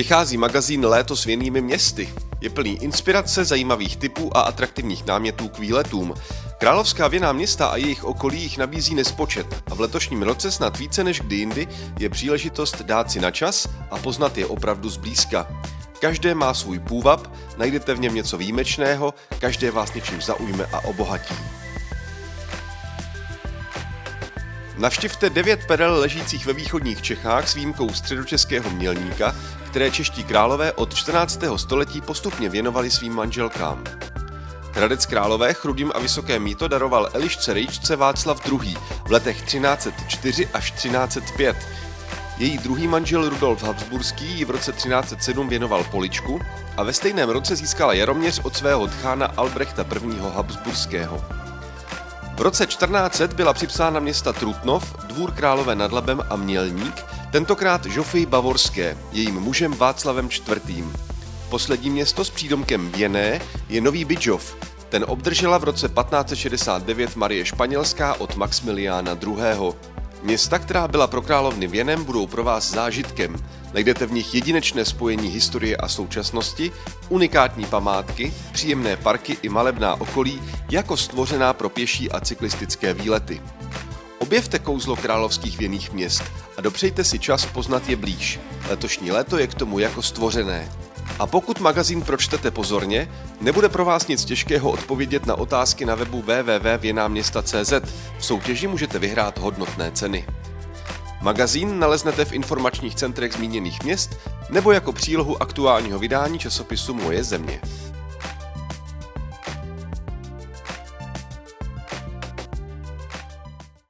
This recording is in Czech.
Vychází magazín Léto s věnými městy. Je plný inspirace, zajímavých typů a atraktivních námětů k výletům. Královská věná města a jejich okolí jich nabízí nespočet a v letošním roce snad více než kdy jindy je příležitost dát si na čas a poznat je opravdu zblízka. Každé má svůj půvab, najdete v něm něco výjimečného, každé vás něčím zaujme a obohatí. Navštivte devět perel ležících ve východních Čechách s výjimkou středočeského mělníka, které čeští králové od 14. století postupně věnovali svým manželkám. Hradec Králové chrudím a vysoké míto daroval Elišce Rejčce Václav II. v letech 1304 až 1305. Její druhý manžel Rudolf Habsburský ji v roce 1307 věnoval Poličku a ve stejném roce získala Jaroměř od svého tchána Albrechta I. Habsburského. V roce 1400 byla připsána města Trutnov, dvůr králové nad Labem a Mělník, tentokrát Žofy Bavorské, jejím mužem Václavem IV. Poslední město s přídomkem Věné je Nový Bidžov. Ten obdržela v roce 1569 Marie Španělská od Maximiliána II. Města, která byla pro královny věnem, budou pro vás zážitkem. Najdete v nich jedinečné spojení historie a současnosti, unikátní památky, příjemné parky i malebná okolí, jako stvořená pro pěší a cyklistické výlety. Objevte kouzlo královských věných měst a dopřejte si čas poznat je blíž. Letošní léto je k tomu jako stvořené. A pokud magazín pročtete pozorně, nebude pro vás nic těžkého odpovědět na otázky na webu www.věnáměsta.cz. V soutěži můžete vyhrát hodnotné ceny. Magazín naleznete v informačních centrech zmíněných měst nebo jako přílohu aktuálního vydání časopisu Moje země.